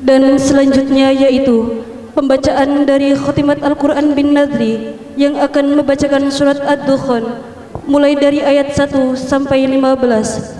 Dan selanjutnya yaitu pembacaan dari khutimat Al-Quran bin Nadri yang akan membacakan surat Ad-Dukhan mulai dari ayat 1 sampai 15.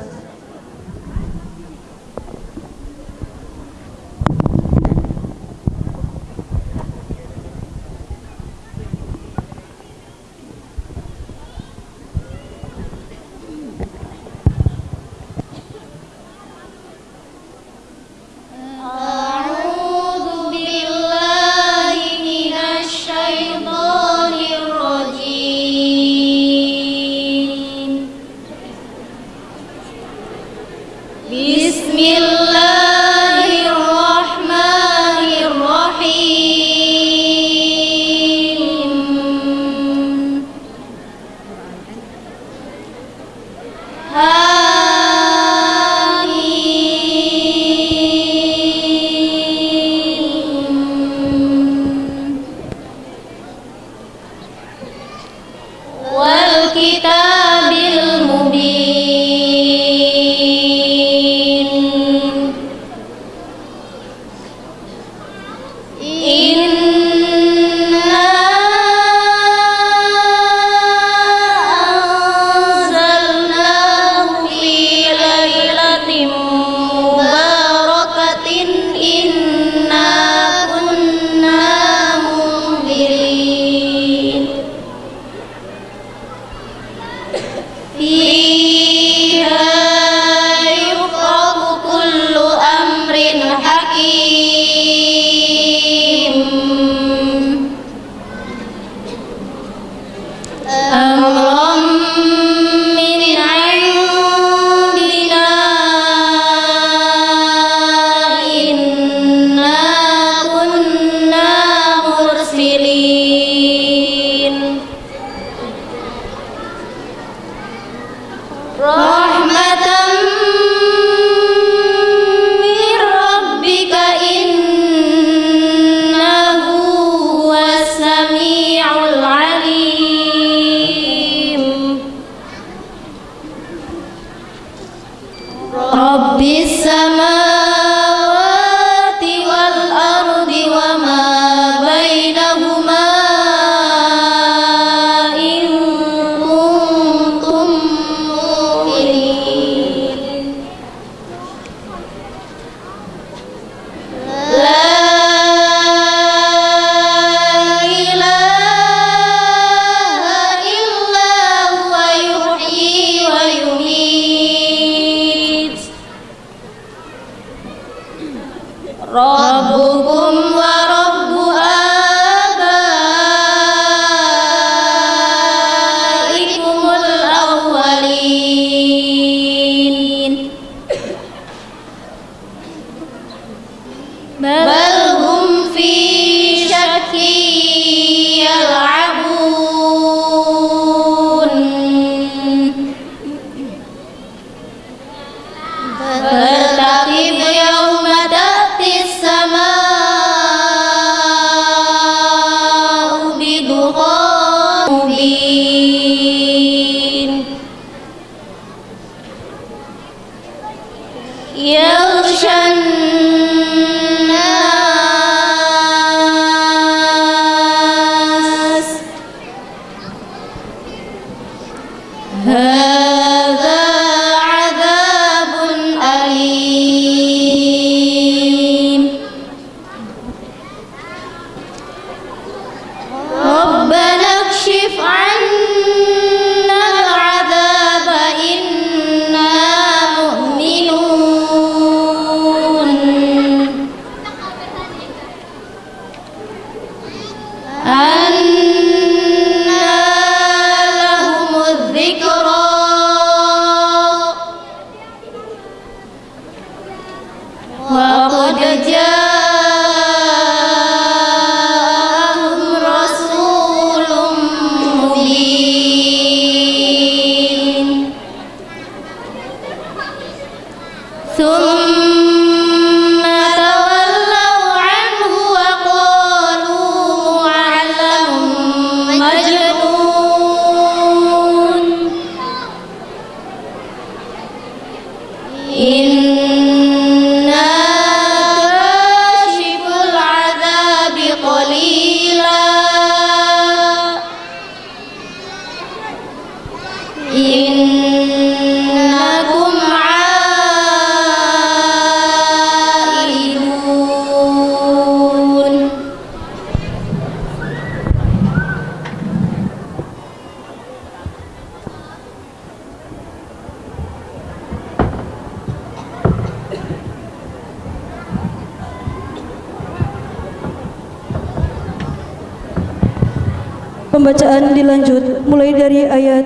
pembacaan dilanjut mulai dari ayat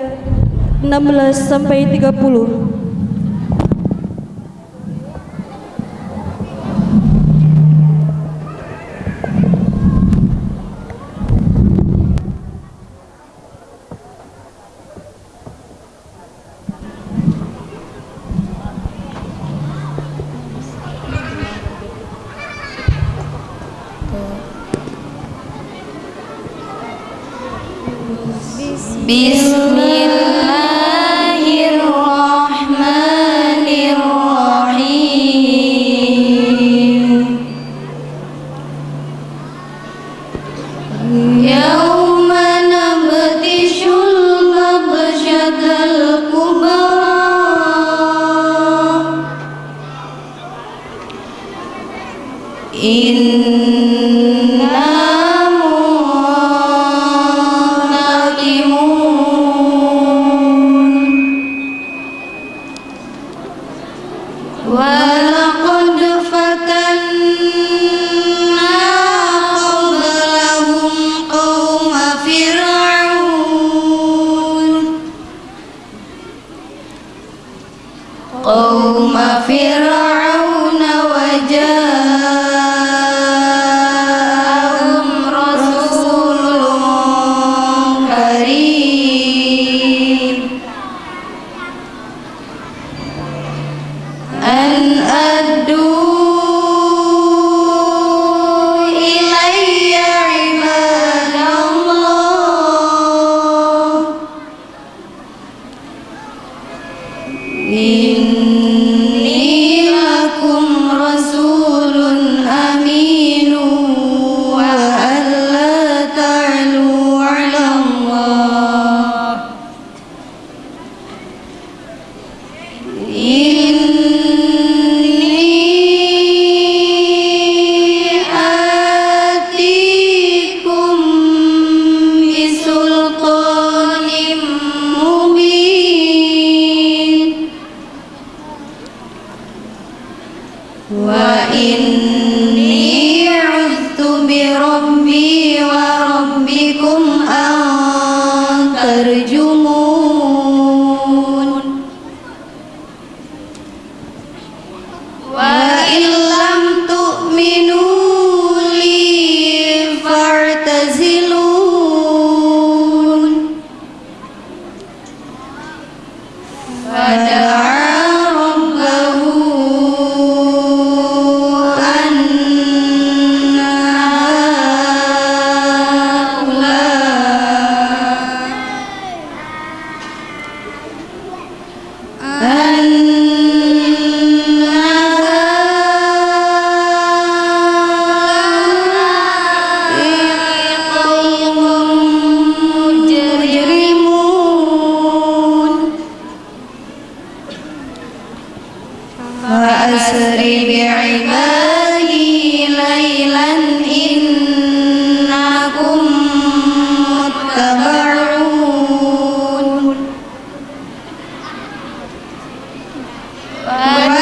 16 sampai 30. wa illam tu'min Amen.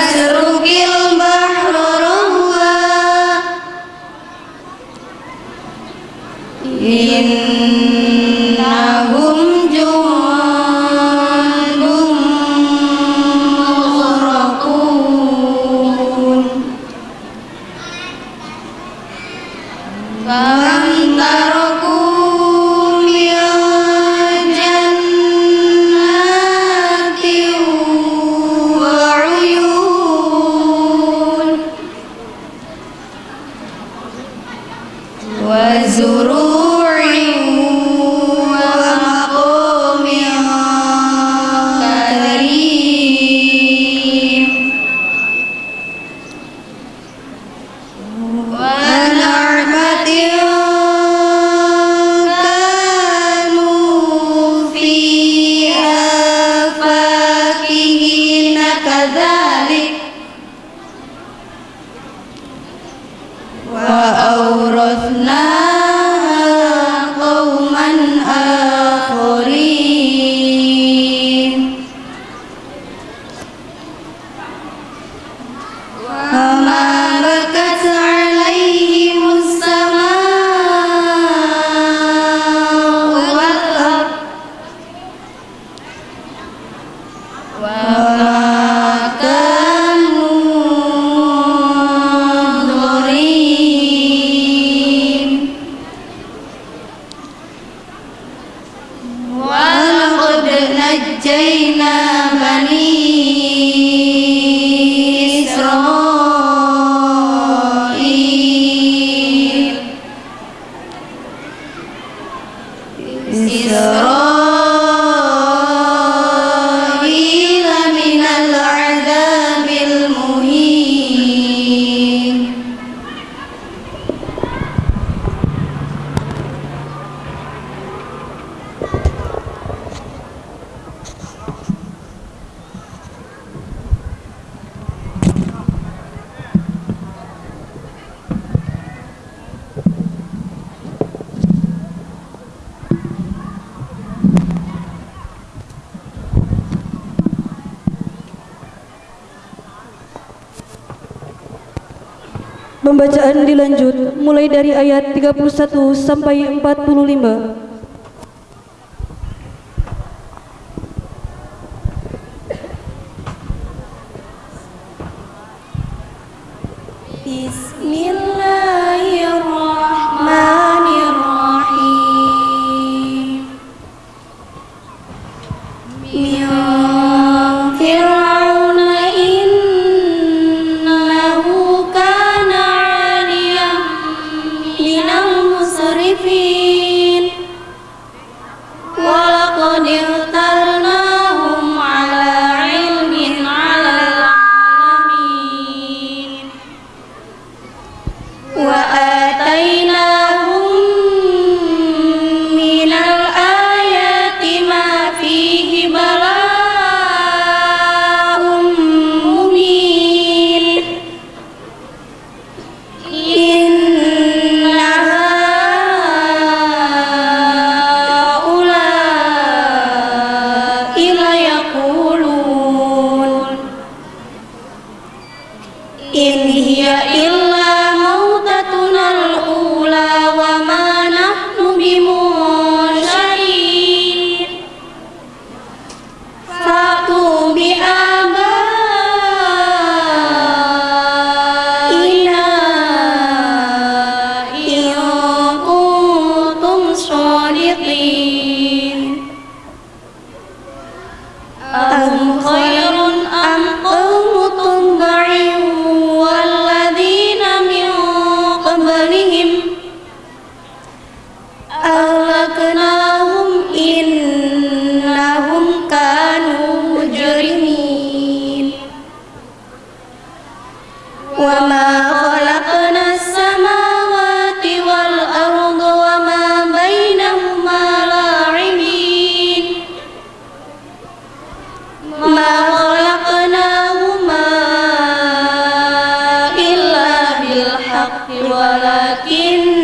إسرائيل Pembacaan dilanjut mulai dari ayat 31 sampai 45. walakin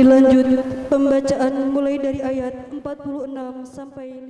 Dilanjut pembacaan mulai dari ayat 46 sampai 50.